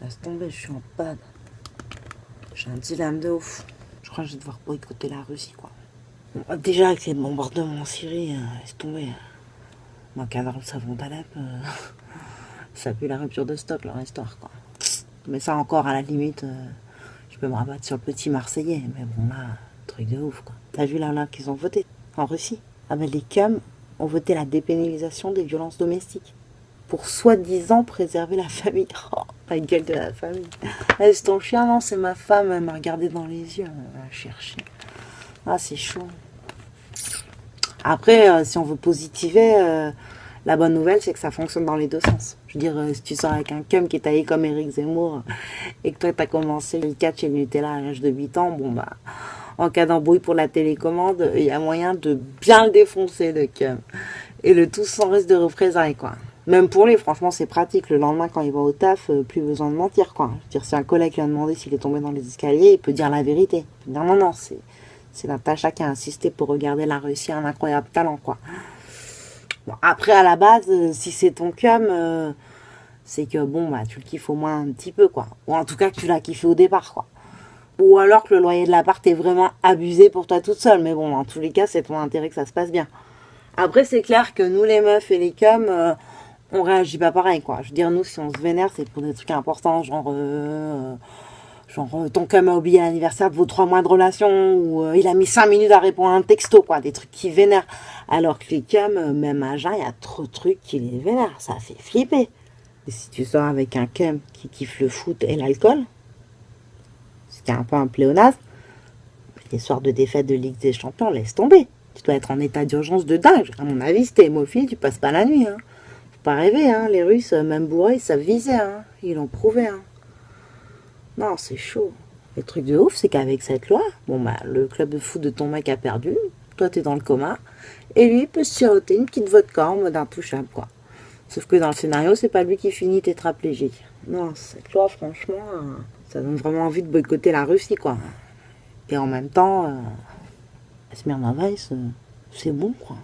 Laisse tomber, je suis en panne. J'ai un dilemme de ouf. Je crois que je vais devoir boycotter la Russie, quoi. Bon, déjà, avec ces bombardements en Syrie, euh, laisse tomber. Moi, le savon d'Alep, euh, ça pue la rupture de stock, leur histoire, quoi. Mais ça, encore, à la limite, euh, je peux me rabattre sur le petit Marseillais. Mais bon, là, truc de ouf, quoi. T'as vu là, là, qu'ils ont voté en Russie Ah ben, les CAM ont voté la dépénalisation des violences domestiques pour soi-disant préserver la famille. Oh, la gueule de la famille. Est-ce ton chien Non, c'est ma femme. Elle m'a regardé dans les yeux. Elle va chercher. Ah, c'est chaud. Après, euh, si on veut positiver, euh, la bonne nouvelle, c'est que ça fonctionne dans les deux sens. Je veux dire, euh, si tu sors avec un cum qui est taillé comme Eric Zemmour et que toi, tu as commencé le catch et le Nutella à l'âge de 8 ans, bon, bah, en cas d'embrouille pour la télécommande, il y a moyen de bien le défoncer, le cum. Et le tout sans risque de représailles, quoi. Même pour lui, franchement, c'est pratique. Le lendemain, quand il va au taf, euh, plus besoin de mentir, quoi. Je veux dire, si un collègue lui a demandé s'il est tombé dans les escaliers, il peut dire la vérité. Dire non, non, c'est, c'est Natacha qui a insisté pour regarder la Russie un incroyable talent, quoi. Bon, après, à la base, euh, si c'est ton cum, euh, c'est que, bon, bah, tu le kiffes au moins un petit peu, quoi. Ou en tout cas, que tu l'as kiffé au départ, quoi. Ou alors que le loyer de l'appart est vraiment abusé pour toi toute seule. Mais bon, en tous les cas, c'est ton intérêt que ça se passe bien. Après, c'est clair que nous, les meufs et les euh, on réagit pas pareil, quoi. Je veux dire, nous, si on se vénère, c'est pour des trucs importants, genre... euh, genre, euh, ton cum a oublié l'anniversaire de vos trois mois de relation, ou euh, il a mis cinq minutes à répondre à un texto, quoi. Des trucs qui vénèrent. Alors que les cums, même à jeun, il y a trop de trucs qui les vénèrent. Ça fait flipper. Et si tu sors avec un cum qui kiffe le foot et l'alcool, ce qui est un peu un pléonasme, les soirs de défaite de Ligue des Champions, laisse tomber. Tu dois être en état d'urgence de dingue. À mon avis, si t'es hémophile, tu passes pas la nuit. Hein. Pas rêver, hein. Les Russes, euh, même bourrés, ils savent viser, hein. Ils l'ont prouvé, hein. Non, c'est chaud. Le truc de ouf, c'est qu'avec cette loi, bon bah, le club de foot de ton mec a perdu, toi t'es dans le coma, et lui il peut se siroter une petite vodka en mode intouchable, quoi. Sauf que dans le scénario, c'est pas lui qui finit tétraplégique. Non, cette loi, franchement, euh, ça donne vraiment envie de boycotter la Russie, quoi. Et en même temps, euh, Smirnoff Ice, euh, c'est bon, quoi.